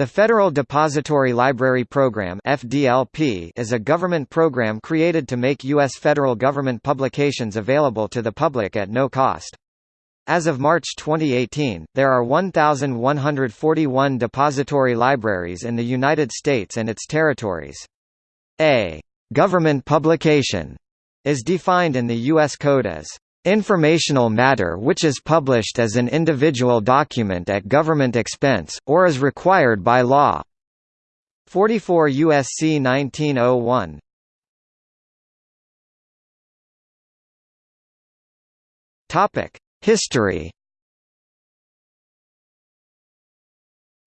The Federal Depository Library Program (FDLP) is a government program created to make U.S. federal government publications available to the public at no cost. As of March 2018, there are 1,141 depository libraries in the United States and its territories. A government publication is defined in the U.S. Code as Informational matter which is published as an individual document at government expense, or is required by law. 44 U.S.C. 1901 History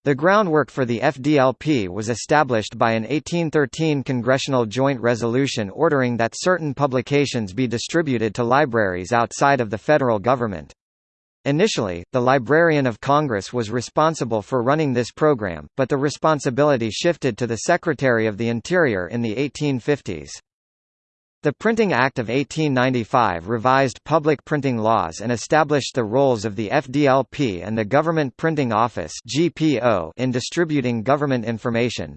The groundwork for the FDLP was established by an 1813 Congressional Joint Resolution ordering that certain publications be distributed to libraries outside of the federal government. Initially, the Librarian of Congress was responsible for running this program, but the responsibility shifted to the Secretary of the Interior in the 1850s. The Printing Act of 1895 revised public printing laws and established the roles of the FDLP and the Government Printing Office in distributing government information.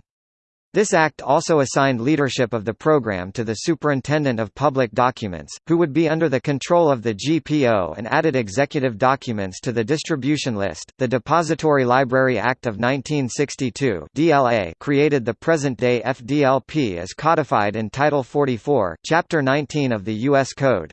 This act also assigned leadership of the program to the Superintendent of Public Documents, who would be under the control of the GPO and added executive documents to the distribution list. The Depository Library Act of 1962 (DLA) created the present-day FDLP as codified in Title 44, Chapter 19 of the U.S. Code.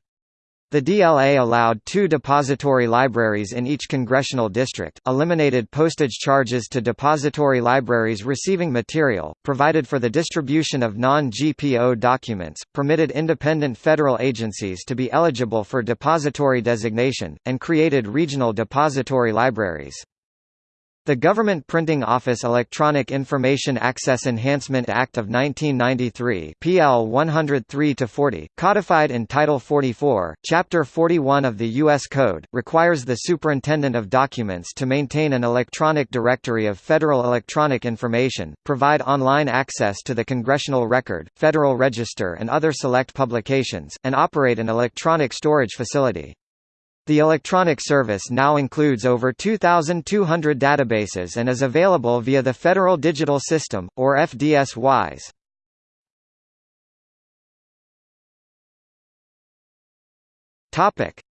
The DLA allowed two depository libraries in each congressional district, eliminated postage charges to depository libraries receiving material, provided for the distribution of non-GPO documents, permitted independent federal agencies to be eligible for depository designation, and created regional depository libraries. The Government Printing Office Electronic Information Access Enhancement Act of 1993 PL 103-40, codified in Title 44, Chapter 41 of the U.S. Code, requires the Superintendent of Documents to maintain an electronic directory of federal electronic information, provide online access to the Congressional Record, Federal Register and other select publications, and operate an electronic storage facility. The electronic service now includes over 2,200 databases and is available via the Federal Digital System, or FDsys.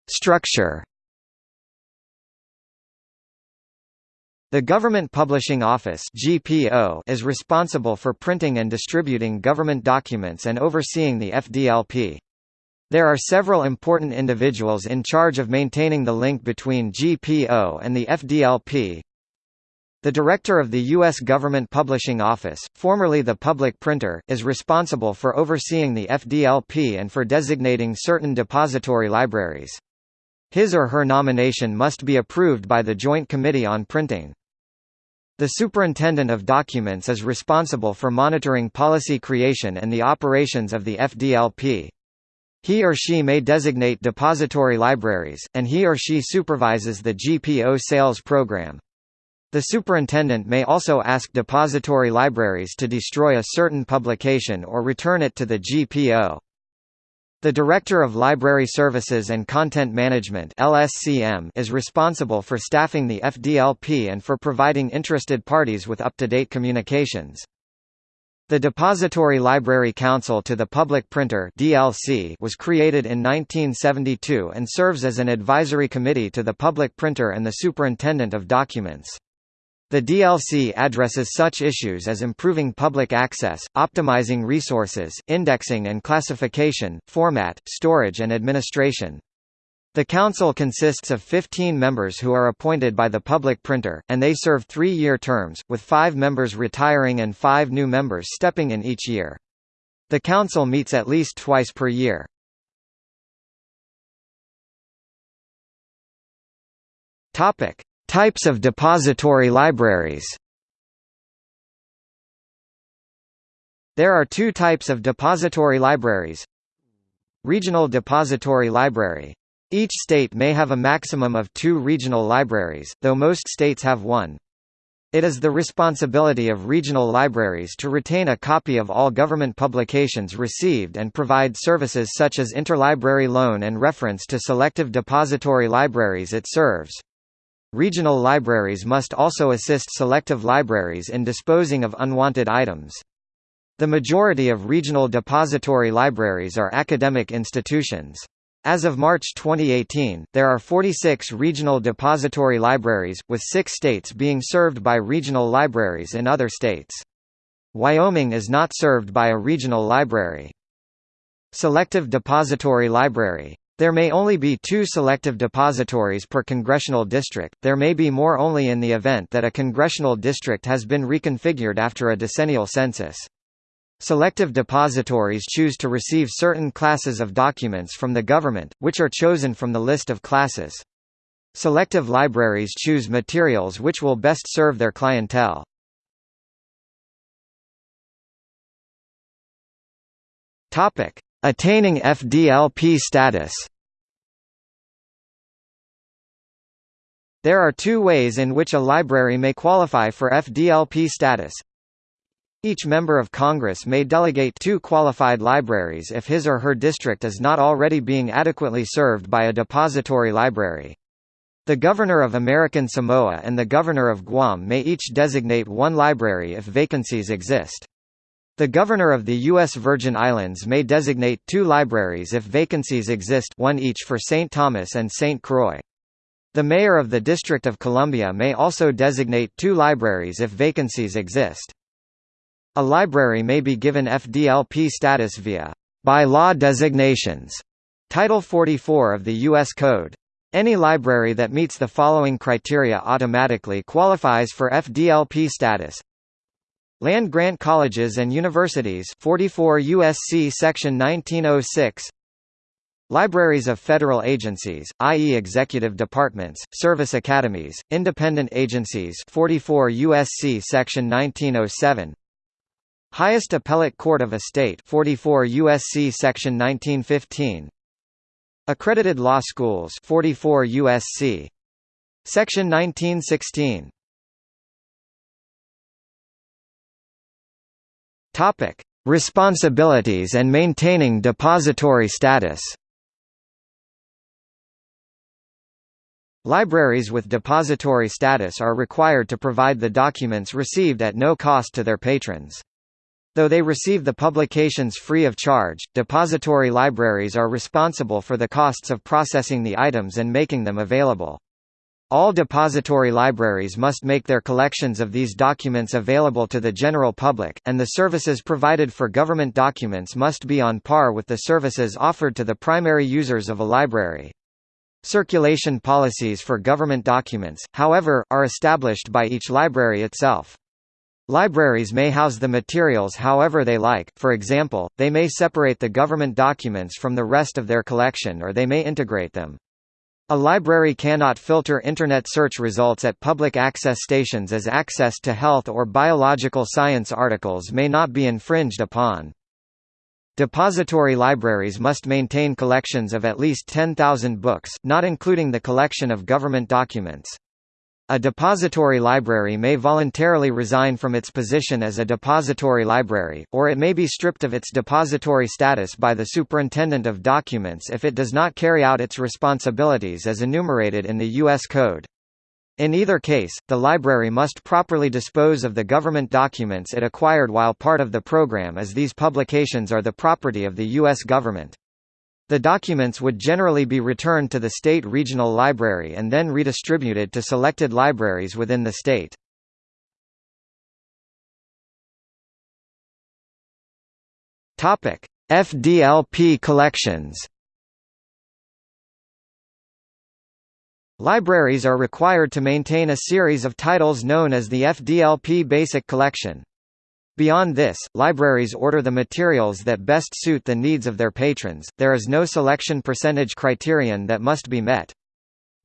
Structure The Government Publishing Office (GPO) is responsible for printing and distributing government documents and overseeing the FDLP. There are several important individuals in charge of maintaining the link between GPO and the FDLP. The director of the U.S. Government Publishing Office, formerly the public printer, is responsible for overseeing the FDLP and for designating certain depository libraries. His or her nomination must be approved by the Joint Committee on Printing. The Superintendent of Documents is responsible for monitoring policy creation and the operations of the FDLP. He or she may designate depository libraries, and he or she supervises the GPO sales program. The superintendent may also ask depository libraries to destroy a certain publication or return it to the GPO. The Director of Library Services and Content Management (LSCM) is responsible for staffing the FDLP and for providing interested parties with up-to-date communications. The Depository Library Council to the Public Printer DLC was created in 1972 and serves as an advisory committee to the public printer and the superintendent of documents. The DLC addresses such issues as improving public access, optimizing resources, indexing and classification, format, storage and administration. The Council consists of 15 members who are appointed by the public printer, and they serve three-year terms, with five members retiring and five new members stepping in each year. The Council meets at least twice per year. Topic. Types of depository libraries There are two types of depository libraries Regional Depository Library each state may have a maximum of two regional libraries, though most states have one. It is the responsibility of regional libraries to retain a copy of all government publications received and provide services such as interlibrary loan and reference to selective depository libraries it serves. Regional libraries must also assist selective libraries in disposing of unwanted items. The majority of regional depository libraries are academic institutions. As of March 2018, there are 46 regional depository libraries, with six states being served by regional libraries in other states. Wyoming is not served by a regional library. Selective Depository Library. There may only be two selective depositories per congressional district, there may be more only in the event that a congressional district has been reconfigured after a decennial census. Selective depositories choose to receive certain classes of documents from the government, which are chosen from the list of classes. Selective libraries choose materials which will best serve their clientele. Attaining FDLP status. There are two ways in which a library may qualify for FDLP status. Each member of Congress may delegate two qualified libraries if his or her district is not already being adequately served by a depository library. The Governor of American Samoa and the Governor of Guam may each designate one library if vacancies exist. The Governor of the U.S. Virgin Islands may designate two libraries if vacancies exist one each for St. Thomas and St. Croix. The Mayor of the District of Columbia may also designate two libraries if vacancies exist. A library may be given FDLP status via by law designations. Title 44 of the U.S. Code. Any library that meets the following criteria automatically qualifies for FDLP status. Land grant colleges and universities 44 USC section 1906 Libraries of federal agencies, i.e. executive departments, service academies, independent agencies 44 USC section 1907 Highest Appellate Court of a State 44 USC section 1915 Accredited Law Schools 44 USC section 1916 Topic Responsibilities and maintaining depository status. Libraries with depository status are required to provide the documents received at no cost to their patrons. Though they receive the publications free of charge, depository libraries are responsible for the costs of processing the items and making them available. All depository libraries must make their collections of these documents available to the general public, and the services provided for government documents must be on par with the services offered to the primary users of a library. Circulation policies for government documents, however, are established by each library itself. Libraries may house the materials however they like, for example, they may separate the government documents from the rest of their collection or they may integrate them. A library cannot filter Internet search results at public access stations as access to health or biological science articles may not be infringed upon. Depository libraries must maintain collections of at least 10,000 books, not including the collection of government documents. A depository library may voluntarily resign from its position as a depository library, or it may be stripped of its depository status by the Superintendent of Documents if it does not carry out its responsibilities as enumerated in the U.S. Code. In either case, the library must properly dispose of the government documents it acquired while part of the program as these publications are the property of the U.S. government. The documents would generally be returned to the state regional library and then redistributed to selected libraries within the state. FDLP collections. Libraries are required to maintain a series of titles known as the FDLP Basic Collection. Beyond this, libraries order the materials that best suit the needs of their patrons, there is no selection percentage criterion that must be met.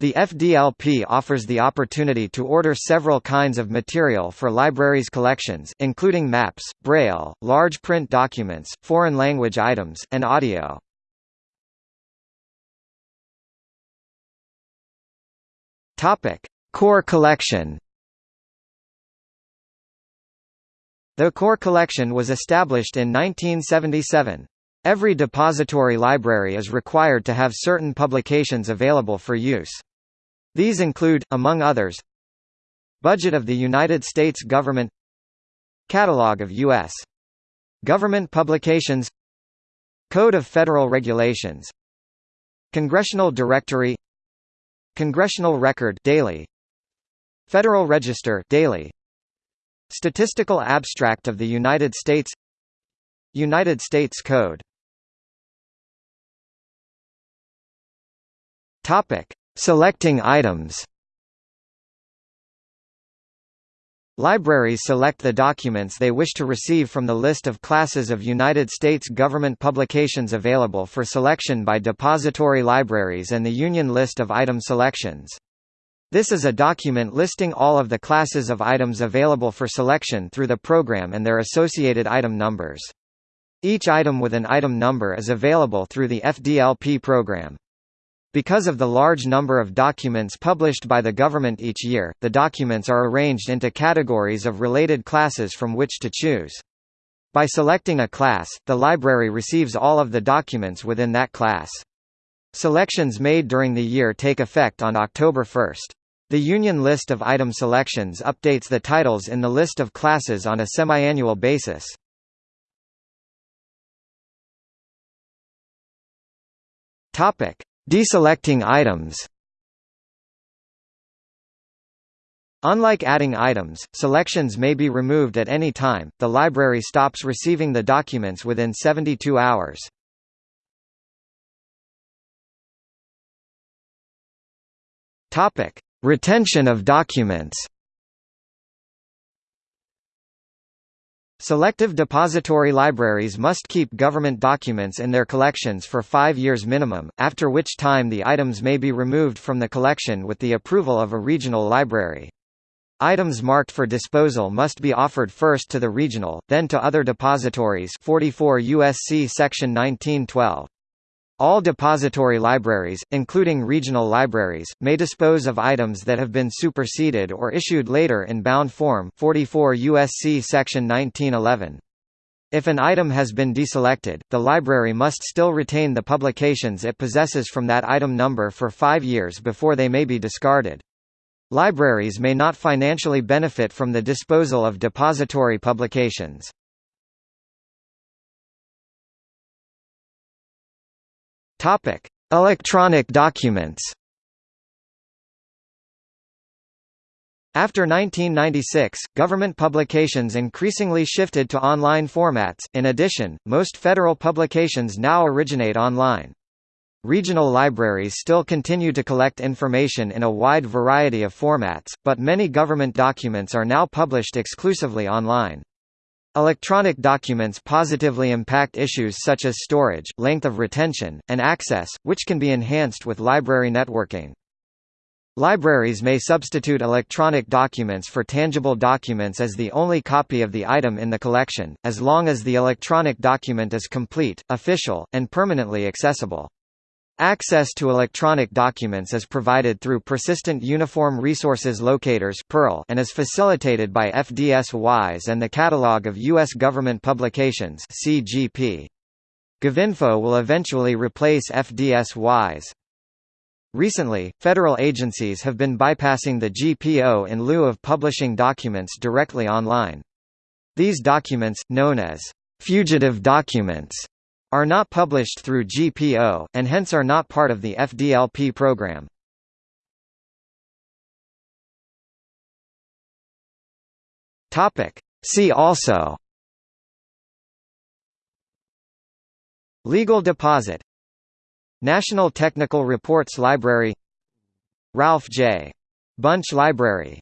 The FDLP offers the opportunity to order several kinds of material for libraries' collections, including maps, braille, large print documents, foreign language items, and audio. Core collection The core collection was established in 1977. Every depository library is required to have certain publications available for use. These include, among others, Budget of the United States Government Catalog of U.S. Government publications Code of Federal Regulations Congressional Directory Congressional Record daily Federal Register daily Statistical Abstract of the United States United States Code. Topic. Selecting items. Libraries select the documents they wish to receive from the list of classes of United States government publications available for selection by depository libraries and the Union List of Item Selections. This is a document listing all of the classes of items available for selection through the program and their associated item numbers. Each item with an item number is available through the FDLP program. Because of the large number of documents published by the government each year, the documents are arranged into categories of related classes from which to choose. By selecting a class, the library receives all of the documents within that class. Selections made during the year take effect on October 1. The Union List of Item Selections updates the titles in the list of classes on a semi-annual basis. Topic: Deselecting items Unlike adding items, selections may be removed at any time, the library stops receiving the documents within 72 hours. Retention of documents Selective depository libraries must keep government documents in their collections for five years minimum, after which time the items may be removed from the collection with the approval of a regional library. Items marked for disposal must be offered first to the regional, then to other depositories 44 USC section 1912. All depository libraries, including regional libraries, may dispose of items that have been superseded or issued later in bound form 44 USC section 1911. If an item has been deselected, the library must still retain the publications it possesses from that item number for five years before they may be discarded. Libraries may not financially benefit from the disposal of depository publications. Topic: Electronic documents. After 1996, government publications increasingly shifted to online formats. In addition, most federal publications now originate online. Regional libraries still continue to collect information in a wide variety of formats, but many government documents are now published exclusively online. Electronic documents positively impact issues such as storage, length of retention, and access, which can be enhanced with library networking. Libraries may substitute electronic documents for tangible documents as the only copy of the item in the collection, as long as the electronic document is complete, official, and permanently accessible. Access to electronic documents is provided through Persistent Uniform Resources Locators and is facilitated by FDsys and the Catalog of U.S. Government Publications. GovInfo will eventually replace FDsys. Recently, federal agencies have been bypassing the GPO in lieu of publishing documents directly online. These documents, known as fugitive documents, are not published through GPO, and hence are not part of the FDLP program. See also Legal deposit National Technical Reports Library Ralph J. Bunche Library